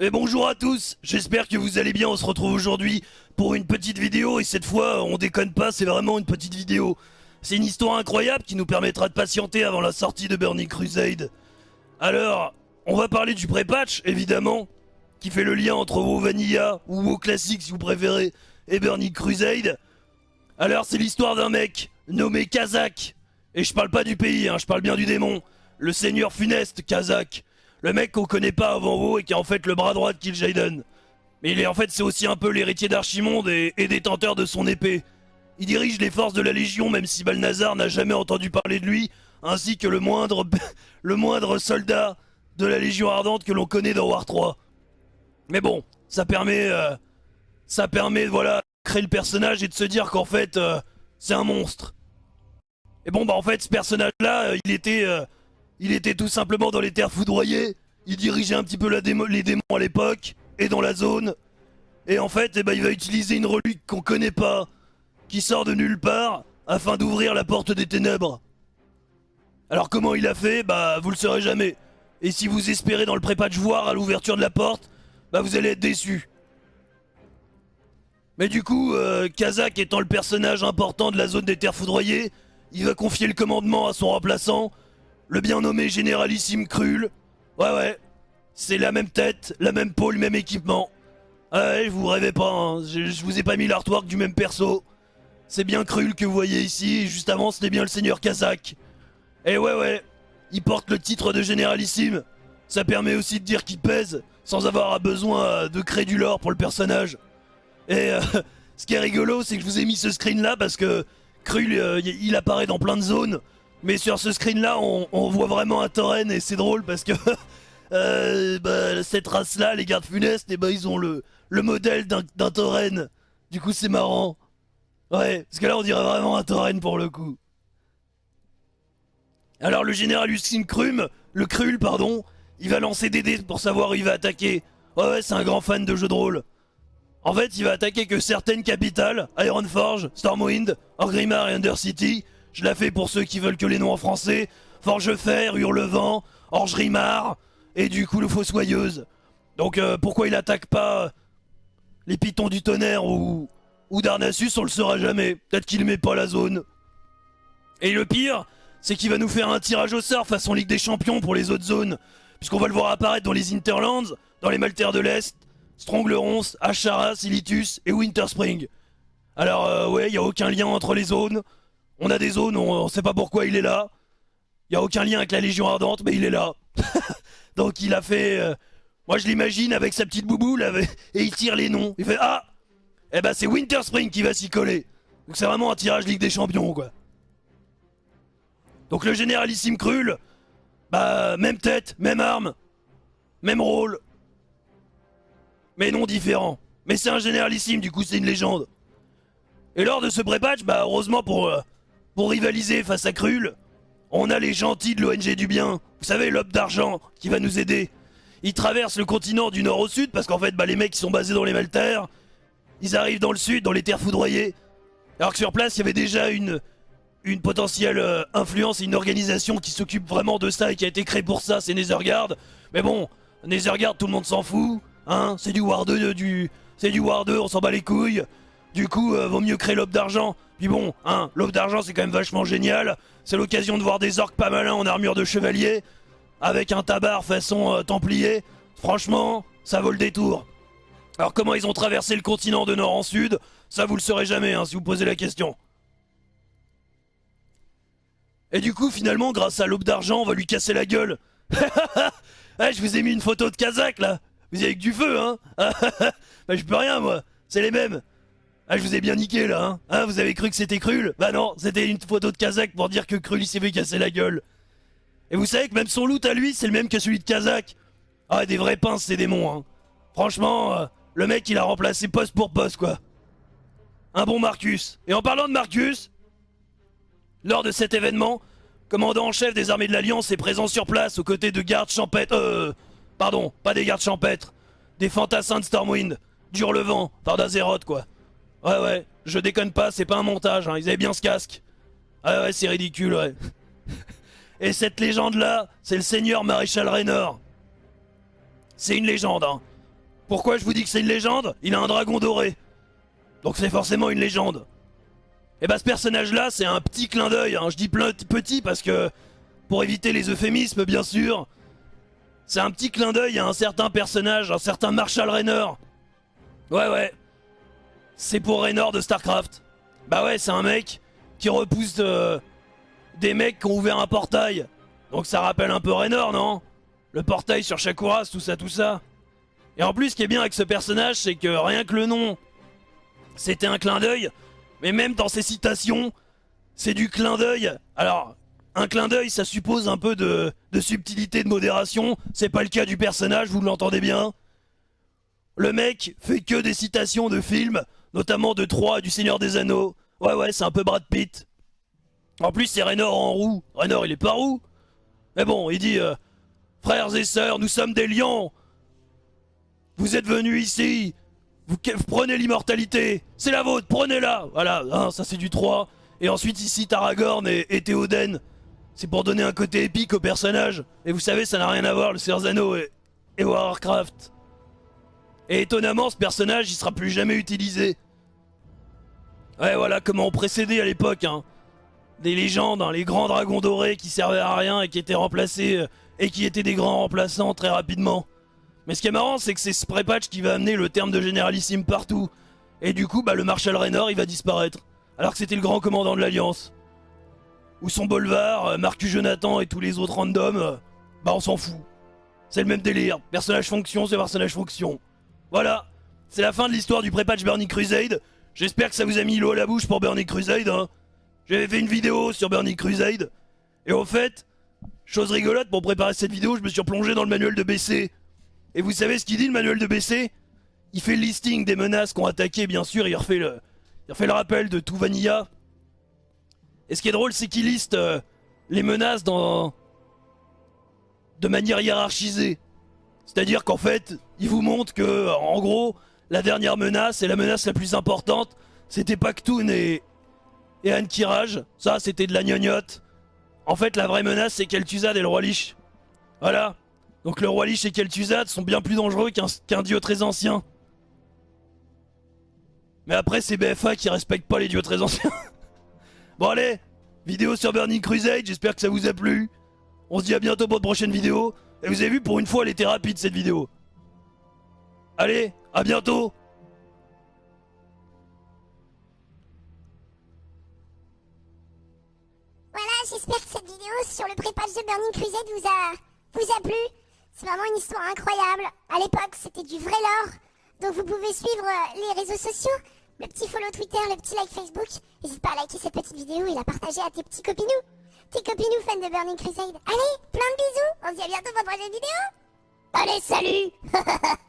Et bonjour à tous, j'espère que vous allez bien, on se retrouve aujourd'hui pour une petite vidéo et cette fois on déconne pas, c'est vraiment une petite vidéo. C'est une histoire incroyable qui nous permettra de patienter avant la sortie de Burning Crusade. Alors, on va parler du pré-patch évidemment, qui fait le lien entre WoW Vanilla ou WoW Classic si vous préférez et Burning Crusade. Alors c'est l'histoire d'un mec nommé Kazak. Et je parle pas du pays, hein, je parle bien du démon. Le seigneur funeste Kazak. Le mec qu'on connaît pas avant WoW et qui est en fait le bras droit de Kil'jaeden. Mais il est en fait c'est aussi un peu l'héritier d'Archimonde et, détenteur de son épée. Il dirige les forces de la Légion même si Balnazar n'a jamais entendu parler de lui, ainsi que le moindre, le moindre soldat de la Légion Ardente que l'on connaît dans War 3. Mais bon, ça permet, euh, ça permet voilà, de créer le personnage et de se dire qu'en fait, euh, c'est un monstre. Et bon bah en fait ce personnage là, euh, il était il était tout simplement dans les terres foudroyées, il dirigeait un petit peu les démons à l'époque, et dans la zone. Et en fait, eh ben, il va utiliser une relique qu'on connaît pas, qui sort de nulle part, afin d'ouvrir la porte des ténèbres. Alors comment il a fait? Bah vous le saurez jamais. Et si vous espérez dans le pré-patch voir à l'ouverture de la porte, bah vous allez être déçu. Mais du coup, euh, Kazak étant le personnage important de la zone des terres foudroyées, il va confier le commandement à son remplaçant, le bien nommé Généralissime Krul. Ouais, ouais. C'est la même tête, la même peau, le même équipement. Ouais, vous rêvez pas, hein. je, vous ai pas mis l'artwork du même perso. C'est bien Krul que vous voyez ici, juste avant c'était bien le seigneur Kazak. Et ouais, ouais, il porte le titre de Généralissime. Ça permet aussi de dire qu'il pèse, sans avoir besoin de créer du lore pour le personnage. Et euh, ce qui est rigolo, c'est que je vous ai mis ce screen là parce que Krul, euh, il apparaît dans plein de zones. Mais sur ce screen là, on, voit vraiment un tauren et c'est drôle parce que euh, bah, cette race là, les gardes funestes, et eh bah, ben, ils ont le, le modèle d'un tauren. Du coup, c'est marrant. Ouais, parce que là, on dirait vraiment un tauren pour le coup. Alors, le général Lucine Krum, le Krul, pardon, il va lancer des dés pour savoir où il va attaquer. Ouais, ouais, c'est un grand fan de jeux de rôle. En fait, il va attaquer que certaines capitales, Ironforge, Stormwind, Orgrimmar et Undercity, je la fais pour ceux qui veulent que les noms en français. Forgefer, Hurlevent, Orgerimar, et du coup le Fossoyeuse. Donc euh, pourquoi il attaque pas les Pitons du Tonnerre ou, ou Darnassus, on le saura jamais. Peut-être qu'il met pas la zone. Et le pire, c'est qu'il va nous faire un tirage au sort façon Ligue des Champions pour les autres zones. Puisqu'on va le voir apparaître dans les Interlands, dans les Maltaires de l'Est, Stronglerons, Ashara, Silitus et Winterspring. Alors euh, ouais, il a aucun lien entre les zones. On a des zones, on, sait pas pourquoi il est là. Il y a aucun lien avec la Légion Ardente, mais il est là. Donc il a fait... Euh, moi je l'imagine avec sa petite bouboule et il tire les noms. Il fait Ah Eh ben c'est Winter Spring qui va s'y coller. Donc c'est vraiment un tirage Ligue des Champions quoi. Donc le généralissime Krul, bah même tête, même arme, même rôle. Mais non différent. Mais c'est un généralissime, du coup c'est une légende. Et lors de ce pré-patch, bah heureusement pour... Euh, pour rivaliser face à Krul, on a les gentils de l'ONG du bien. Vous savez, l'homme d'argent qui va nous aider. Ils traversent le continent du nord au sud parce qu'en fait, bah, les mecs qui sont basés dans les Maltaires, ils arrivent dans le sud, dans les terres foudroyées. Alors que sur place, il y avait déjà une, potentielle euh, influence et une organisation qui s'occupe vraiment de ça et qui a été créée pour ça, c'est Netherguard. Mais bon, Netherguard, tout le monde s'en fout. Hein, c'est du War 2, du, c'est du War 2, on s'en bat les couilles. Du coup, euh, vaut mieux créer l'aube d'argent. Puis bon, hein, l'aube d'argent c'est quand même vachement génial. C'est l'occasion de voir des orques pas malins en armure de chevalier. Avec un tabard façon euh, templier. Franchement, ça vaut le détour. Alors comment ils ont traversé le continent de nord en sud? Ça vous le saurez jamais hein, si vous posez la question. Et du coup finalement grâce à l'aube d'argent on va lui casser la gueule. Eh, je vous ai mis une photo de Kazakh là. Vous y avez que du feu hein Bah je peux rien moi. C'est les mêmes. Ah, je vous ai bien niqué là, hein, hein Vous avez cru que c'était Krul Bah non, c'était une photo de Kazakh pour dire que Krul il s'est fait casser la gueule. Et vous savez que même son loot à lui, c'est le même que celui de Kazakh. Ah, des vrais pinces, ces démons, hein. Franchement, euh, le mec il a remplacé poste pour poste, quoi. Un bon Marcus. Et en parlant de Marcus, lors de cet événement, commandant en chef des armées de l'Alliance est présent sur place aux côtés de gardes champêtres. Euh. Pardon, pas des gardes champêtres. Des fantassins de Stormwind. Durlevent, enfin d'Azeroth, quoi. Ouais, ouais, je déconne pas, c'est pas un montage, hein, ils avaient bien ce casque. Ouais, ouais, c'est ridicule, ouais. Et cette légende-là, c'est le seigneur Maréchal Raynor. C'est une légende, hein. Pourquoi je vous dis que c'est une légende? Il a un dragon doré. Donc c'est forcément une légende. Et bah ce personnage là c'est un petit clin d'œil, hein. je dis petit parce que pour éviter les euphémismes bien sûr, c'est un petit clin d'œil à un certain personnage, un certain Marshall Raynor. Ouais ouais, c'est pour Raynor de Starcraft. Bah ouais c'est un mec qui repousse des mecs qui ont ouvert un portail. Donc ça rappelle un peu Raynor non? Le portail sur Shakuras, tout ça tout ça. Et en plus ce qui est bien avec ce personnage c'est que rien que le nom, c'était un clin d'œil mais même dans ses citations, c'est du clin d'œil. Alors, un clin d'œil, ça suppose un peu de, subtilité, de modération. C'est pas le cas du personnage, vous l'entendez bien? Le mec fait que des citations de films, notamment de 3 du Seigneur des Anneaux. Ouais, ouais, c'est un peu Brad Pitt. En plus, c'est Raynor en roue. Raynor, il est pas roux. Mais bon, il dit euh, Frères et sœurs, nous sommes des lions. Vous êtes venus ici vous, prenez l'immortalité, c'est la vôtre, prenez-la Voilà, hein, ça c'est du 3. Et ensuite ici Taragorn et, Théoden. C'est pour donner un côté épique au personnage. Et vous savez, ça n'a rien à voir, le Seigneur et, et Warcraft. Et étonnamment, ce personnage, il sera plus jamais utilisé. Ouais, voilà comment on précédait à l'époque, hein. Des légendes, hein, les grands dragons dorés qui servaient à rien et qui étaient remplacés, euh, et qui étaient des grands remplaçants très rapidement. Mais ce qui est marrant, c'est que c'est ce pré-patch qui va amener le terme de généralissime partout. Et du coup, bah, le Marshal Raynor, il va disparaître. Alors que c'était le grand commandant de l'Alliance. Ou son Bolvar, euh, Marcus Jonathan et tous les autres randoms, euh, bah on s'en fout. C'est le même délire. Personnage fonction, c'est personnage fonction. Voilà. C'est la fin de l'histoire du pré-patch Burning Crusade. J'espère que ça vous a mis l'eau à la bouche pour Burning Crusade. Hein. J'avais fait une vidéo sur Burning Crusade. Et au fait, chose rigolote, pour préparer cette vidéo, je me suis replongé dans le manuel de BC. Et vous savez ce qu'il dit le manuel de BC Il fait le listing des menaces qu'on attaqué, bien sûr, il refait le, le rappel de tout Vanilla. Et ce qui est drôle, c'est qu'il liste euh, les menaces dans... de manière hiérarchisée. C'est-à-dire qu'en fait, il vous montre que, en gros, la dernière menace et la menace la plus importante, c'était Pactoon et, et. Ça, c'était de la gnognotte. En fait, la vraie menace, c'est Kel'Thuzad et le roi Lich. Voilà. Donc le roi Lich et Kel'Thuzad sont bien plus dangereux qu'un dieu très ancien. Mais après c'est BFA qui respecte pas les dieux très anciens. bon allez, vidéo sur Burning Crusade, j'espère que ça vous a plu. On se dit à bientôt pour de prochaine vidéo. Et vous avez vu, pour une fois, elle était rapide cette vidéo. Allez, à bientôt Voilà, j'espère que cette vidéo sur le pré-patch de Burning Crusade vous a, vous a plu. C'est vraiment une histoire incroyable. À l'époque, c'était du vrai lore. Donc vous pouvez suivre euh, les réseaux sociaux, le petit follow Twitter, le petit like Facebook. N'hésite pas à liker cette petite vidéo et la partager à tes petits copinous. Tes copinous fans de Burning Crusade. Allez, plein de bisous. On se dit à bientôt pour une prochaine vidéo. Allez, salut